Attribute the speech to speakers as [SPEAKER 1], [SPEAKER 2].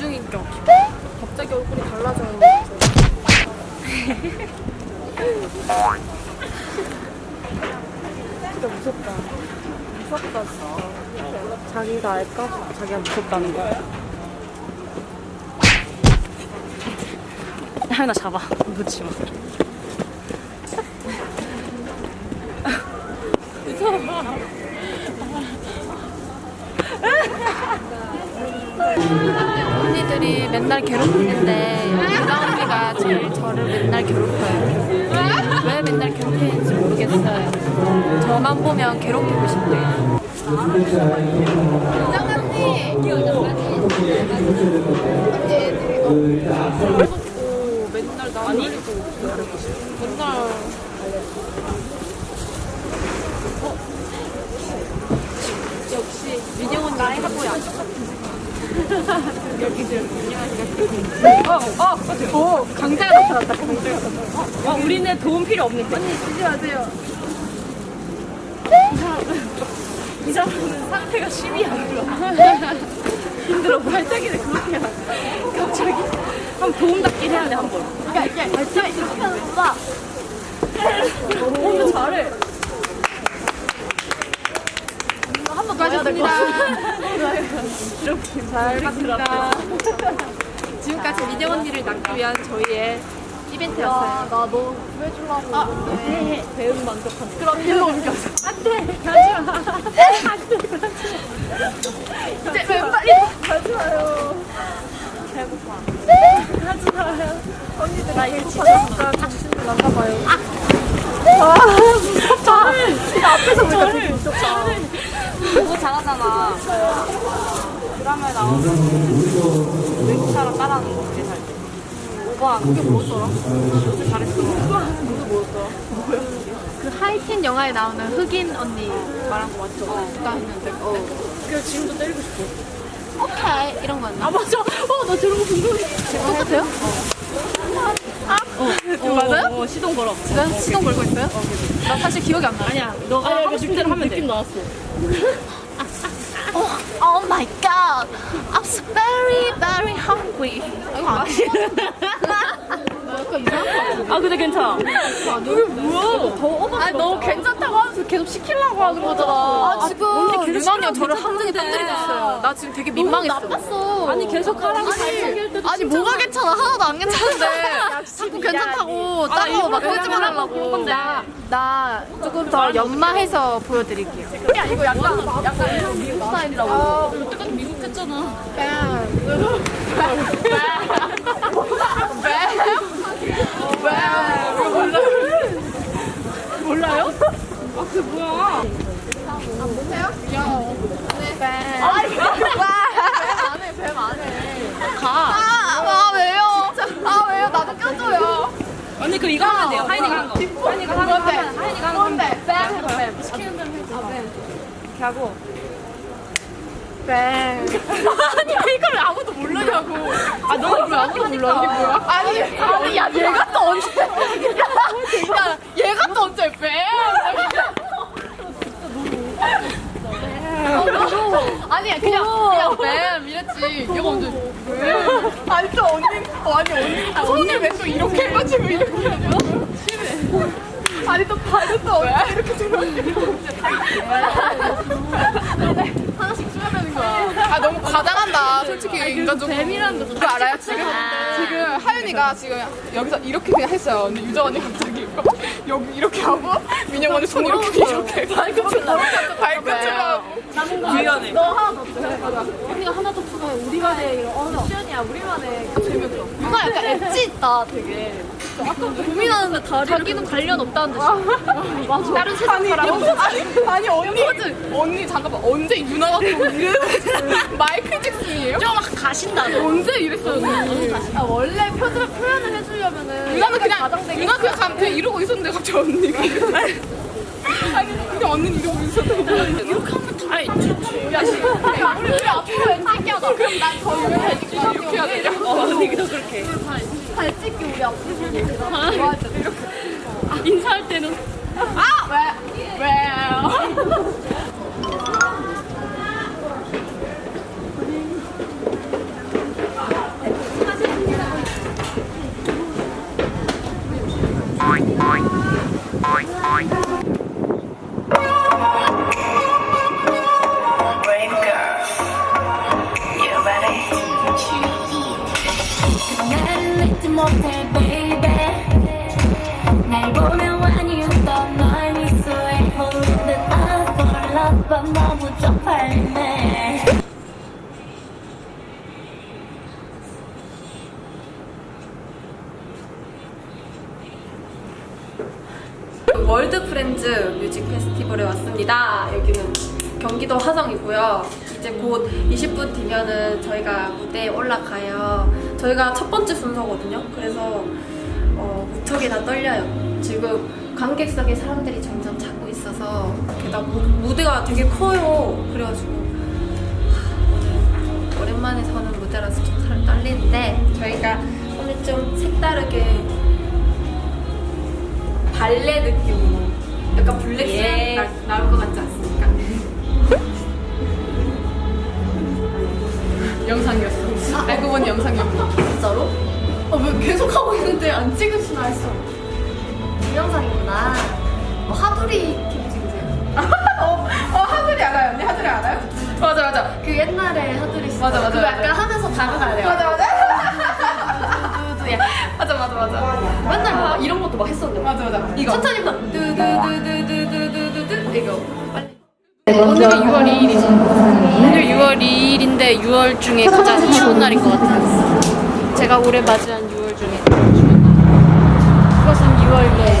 [SPEAKER 1] 이중인격. 갑자기 얼굴이 달라져요. 진짜 무섭다. 무섭다 진짜. 자기가 알까? 자기가 무섭다는 거. 하나 잡아. 놓지 마. 언니들이 맨날 괴롭히는데 유나 언니가 제일 저를 맨날 괴롭혀요. 왜 맨날 괴롭히는지 모르겠어요. 저만 보면 괴롭히고 싶대요. 오, 맨날 나 아니? 맨날 어? 역시 민영은 나의 하고야. 어, 어, 오, 강자가 나타났다. 강자가 나타났다. 어, 우리는 도움 필요 없는데. 언니 주지 마세요. 이 사람은 이 사람은 상태가 심히 안 좋아. 힘들어. 발차기를 그렇게 돼. 갑자기 한 도움 닫기를 해야 돼 한 번. 그러니까 이렇게 발차기 이렇게 하는 거다. 오, 잘해. 한번 가셨습니다. 이렇게 잘 봤습니다. 지금까지 민영 언니를 낳기 위한 저희의 이벤트였어요.
[SPEAKER 2] 나너 구해주려고
[SPEAKER 1] 아, 네. 배운 만족한. 그럼 일로 옮겨서. 안 돼. 가지 마. 안 돼. 이제 왜 빨리. 가지 마요. 배고파. 가지 마요. 언니들 나일 진짜 정신이 나가봐요. 아, 무섭다. 진짜 앞에서 보니까 되게 무섭다.
[SPEAKER 2] 그거 잘하잖아 드라마에 나오는 외국사람 따라하는 거 그게 살때 오빠 그게 뭐였더라? 요새 잘했어
[SPEAKER 1] 그 하이틴 영화에 나오는 흑인 언니 말한 거 맞죠? 나 했는데. 어. 그래서 지금도 때리고 싶어. 오케이. 이런 거 아니야? 아, 맞아. 어, 나 저런 거 궁금해. 똑같아요? 어. 어, 맞아요?
[SPEAKER 2] 어, 시동 걸어
[SPEAKER 1] 지금 시동 걸고 있어요? 나 사실 기억이 안 나.
[SPEAKER 2] 아니야 너가 하고 싶은 대로 하면 돼 느낌 나왔어
[SPEAKER 1] my god. I'm very, very hungry. Oh 이 거 아니야? 약간 이상한 거 같은데?
[SPEAKER 2] 아 근데 괜찮아. 이게 뭐야 더 오버
[SPEAKER 1] 아니, 너 괜찮다고 하면서 계속 시키려고 하는 거잖아. 아, 지금 유난이가 저를 함정에. 빠뜨리고 있어요. 나 지금 되게 민망했어. 나빴어.
[SPEAKER 2] 아니 계속 하라고 발차기할 때도
[SPEAKER 1] 아니 뭐가 괜찮아? 하나도 안 괜찮은데. 자꾸 괜찮다고 따로 막 거짓말 하려고 나, 나 조금 더 연마해서 보여드릴게요. 야 이거 약간 약간 미국 스타일이라고.
[SPEAKER 2] 똑같이 미국 했잖아 몰라요? 아 그게 뭐야?
[SPEAKER 1] 아 왜요 아 왜요 나도 껴줘요
[SPEAKER 2] 언니 그 이거 하면 돼요. 한거. 하인이가 하는 거 하인이가 하는 거 하면
[SPEAKER 1] 돼뱀 해봐 뱀.
[SPEAKER 2] 시키는 대로 해줘
[SPEAKER 1] 이렇게 하고. 뱀. 아니 이걸 아무도 모르냐고.
[SPEAKER 2] 아 너가 왜 아무도 몰라? 이게 뭐야?
[SPEAKER 1] 아니 아니 야 얘가 또 언제? 야 얘가 또 언제 뱀 아니야 그냥 그냥 뱀 이랬지. 얘가 언제 뱀 아니 또 언니 어, 아니 언니 손을 왜 또 이렇게 해가지고 이렇게 하냐 심해 아니 또 발은 또 언제 이렇게 들어가지고 하나씩 추가되는 거야.
[SPEAKER 3] 아 너무 과장한다 솔직히. 인간적으로
[SPEAKER 2] 뱀이라는 거
[SPEAKER 3] 알아요? 지금? 지금 하윤이가 지금 여기서 이렇게 그냥 했어요. 근데 유정 언니 갑자기 여기 이렇게 하고 민영 언니 손 이렇게 이렇게 발끝을 발끝
[SPEAKER 2] 미안해
[SPEAKER 1] 너 하나 더 줘. 언니가 하나 더 추가해. 우리만의 이런 어, 시연이야. 우리만의 재밌어. 누나 약간 엣지 있다, 되게. 아까 고민하는데 자기는 관련 없다는 듯이. 맞아. 다른 세상 사람.
[SPEAKER 3] 아니, 아니 언니 언니 잠깐만 언제 유나가 또 마이클 잭슨이에요?
[SPEAKER 1] 막 가신다.
[SPEAKER 3] 언제 이랬어요 언니
[SPEAKER 1] 아, 원래 표를 표현을 해주려면은.
[SPEAKER 3] 유나는 그냥 유나 그냥 감- 그냥 이러고 있었는데 갑자기 언니가 아니 그냥 언니는 이러고 있었는데 이렇게 했지 야
[SPEAKER 1] 우리 우리 앞으로 하자. 그럼 난더.
[SPEAKER 3] 이렇게 해야 되냐
[SPEAKER 2] 어 언니도 그렇게
[SPEAKER 1] 잘 찍기 우리 앞으로 때. 이렇게.
[SPEAKER 2] 인사할 때는
[SPEAKER 1] 아! 왜? 왜?
[SPEAKER 2] World Friends Music Festival에 왔습니다. 여기는 경기도 화성이고요. 이제 곧 20분 뒤면은 저희가 무대에 올라가요. 저희가 첫 번째 순서거든요. 그래서 어, 무척이 다 떨려요. 지금 관객석에 사람들이 점점 차고 있어서 게다가 무, 무대가 되게 커요. 그래가지고 하, 오랜만에 서는 무대라서 좀살 떨리는데 저희가 오늘 좀 색다르게 발레 느낌으로 약간 블랙스
[SPEAKER 1] 예.
[SPEAKER 2] 나, 나올 것않
[SPEAKER 3] 영상이었어. 알고 보니 영상이었고.
[SPEAKER 1] 진짜로?
[SPEAKER 2] 어, 왜 계속 하고 있는데 안 찍으시나 했어.
[SPEAKER 1] 동영상이구나. 뭐 하두리 팀 찍으세요?
[SPEAKER 3] 어, 어 하늘이 알아요. 언니 하늘이 알아요? 맞아 맞아.
[SPEAKER 1] 그 옛날에 하두리 씨.
[SPEAKER 3] 맞아, 맞아,
[SPEAKER 1] 그거
[SPEAKER 3] 맞아.
[SPEAKER 1] 약간 하면서 다가가야 돼요.
[SPEAKER 3] 맞아 맞아. 맞아 맞아 맞아.
[SPEAKER 1] 맨날 막 이런 것도 막 했었는데.
[SPEAKER 3] 맞아 맞아. 이거.
[SPEAKER 1] 천천히 막 두두두두두두두두 이거.
[SPEAKER 2] 오늘이 6월 2일이죠. 오늘 6월 2일인데 6월 중에 가장 추운 날인 것 같아요. 제가 올해 맞이한 6월 중에. 그것은 6월 내